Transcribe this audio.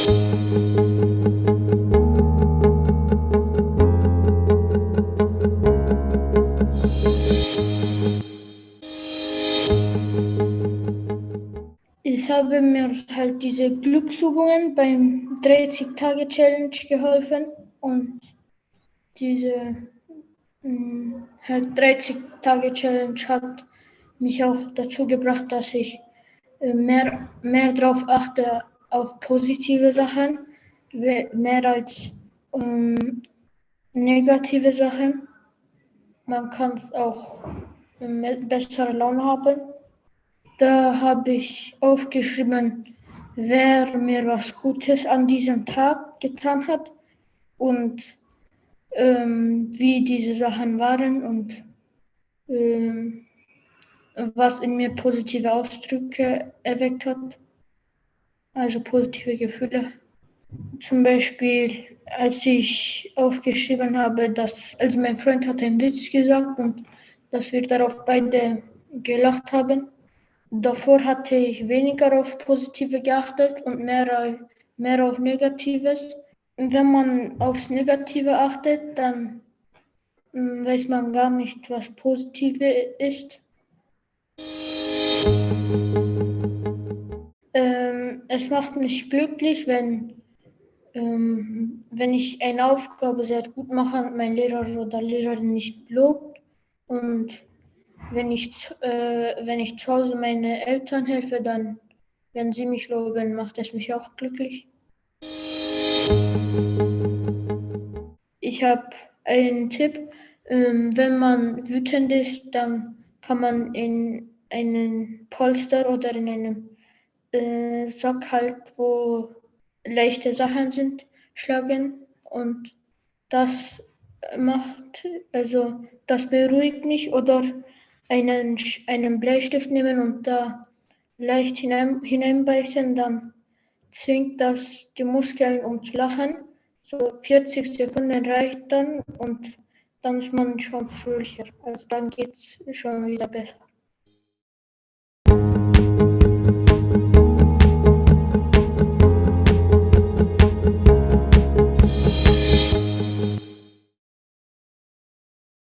Ich habe mir halt diese Glücksübungen beim 30-Tage-Challenge geholfen und diese mh, halt 30-Tage-Challenge hat mich auch dazu gebracht, dass ich äh, mehr, mehr darauf achte, auf positive Sachen, mehr als ähm, negative Sachen. Man kann auch äh, bessere Laune haben. Da habe ich aufgeschrieben, wer mir was Gutes an diesem Tag getan hat und ähm, wie diese Sachen waren und ähm, was in mir positive Ausdrücke erweckt hat, also positive Gefühle. Zum Beispiel, als ich aufgeschrieben habe, dass, also mein Freund hat einen Witz gesagt und dass wir darauf beide gelacht haben. Davor hatte ich weniger auf Positive geachtet und mehr, mehr auf Negatives. Wenn man aufs Negative achtet, dann hm, weiß man gar nicht, was Positive ist. Es macht mich glücklich, wenn, ähm, wenn ich eine Aufgabe sehr gut mache und mein Lehrer oder Lehrerin nicht lobt. Und wenn ich, äh, wenn ich zu Hause meine Eltern helfe, dann, wenn sie mich loben, macht es mich auch glücklich. Ich habe einen Tipp. Ähm, wenn man wütend ist, dann kann man in einen Polster oder in einem äh, Sack halt, wo leichte Sachen sind, schlagen und das macht, also das beruhigt mich oder einen, einen Bleistift nehmen und da leicht hinein, hineinbeißen, dann zwingt das die Muskeln um zu lachen. So 40 Sekunden reicht dann und dann ist man schon fröhlicher. Also dann geht es schon wieder besser.